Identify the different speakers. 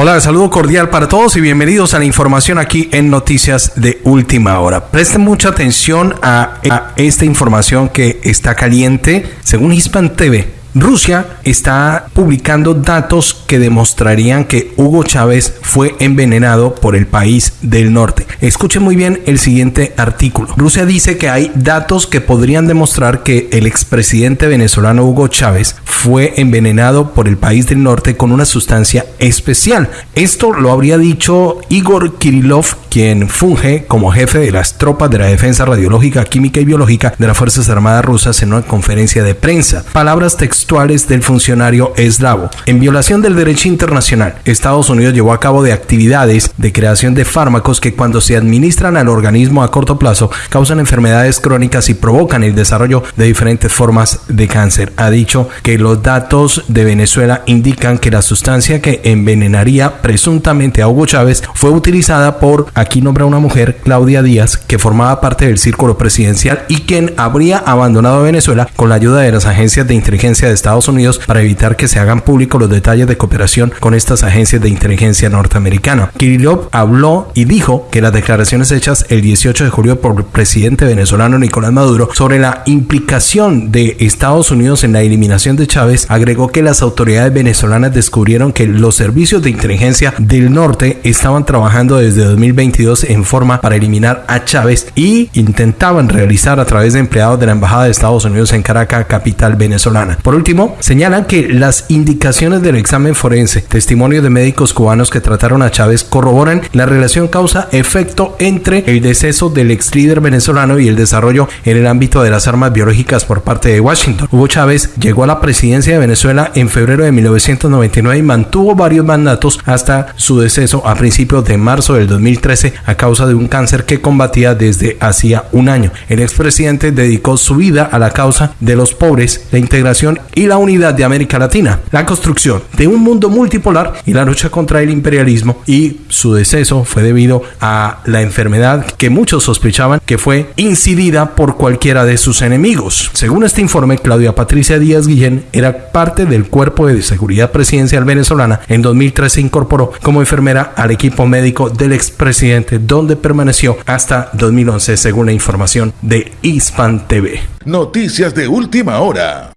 Speaker 1: Hola, saludo cordial para todos y bienvenidos a la información aquí en Noticias de Última Hora. Presten mucha atención a, a esta información que está caliente. Según Hispan TV, Rusia está publicando datos que demostrarían que Hugo Chávez fue envenenado por el país del norte. Escuchen muy bien el siguiente artículo. Rusia dice que hay datos que podrían demostrar que el expresidente venezolano Hugo Chávez fue envenenado por el país del norte con una sustancia especial. Esto lo habría dicho Igor Kirillov, quien funge como jefe de las tropas de la defensa radiológica, química y biológica de las Fuerzas Armadas rusas en una conferencia de prensa. Palabras textuales del funcionario eslavo. En violación del derecho internacional, Estados Unidos llevó a cabo de actividades de creación de fármacos que cuando se administran al organismo a corto plazo causan enfermedades crónicas y provocan el desarrollo de diferentes formas de cáncer. Ha dicho que los datos de Venezuela indican que la sustancia que envenenaría presuntamente a Hugo Chávez fue utilizada por, aquí nombra una mujer, Claudia Díaz, que formaba parte del círculo presidencial y quien habría abandonado Venezuela con la ayuda de las agencias de inteligencia de Estados Unidos para evitar que se hagan públicos los detalles de cooperación con estas agencias de inteligencia norteamericana. Kirillov habló y dijo que las declaraciones hechas el 18 de julio por el presidente venezolano Nicolás Maduro sobre la implicación de Estados Unidos en la eliminación de Chávez agregó que las autoridades venezolanas descubrieron que los servicios de inteligencia del norte estaban trabajando desde 2022 en forma para eliminar a Chávez y intentaban realizar a través de empleados de la Embajada de Estados Unidos en Caracas, capital venezolana. Por último, señalan que las indicaciones del examen forense, testimonios de médicos cubanos que trataron a Chávez corroboran la relación causa-efecto entre el deceso del ex líder venezolano y el desarrollo en el ámbito de las armas biológicas por parte de Washington. Hugo Chávez llegó a la presidencia de Venezuela en febrero de 1999 y mantuvo varios mandatos hasta su deceso a principios de marzo del 2013 a causa de un cáncer que combatía desde hacía un año. El expresidente dedicó su vida a la causa de los pobres, la integración y la unidad de América Latina, la construcción de un mundo multipolar y la lucha contra el imperialismo y su deceso fue debido a la enfermedad que muchos sospechaban que fue incidida por cualquiera de sus enemigos. Según este informe, Claudia Patricia Díaz Guillén era parte del cuerpo de seguridad presidencial venezolana. En 2013 se incorporó como enfermera al equipo médico del expresidente donde permaneció hasta 2011 según la información de Hispan TV.
Speaker 2: Noticias de última hora.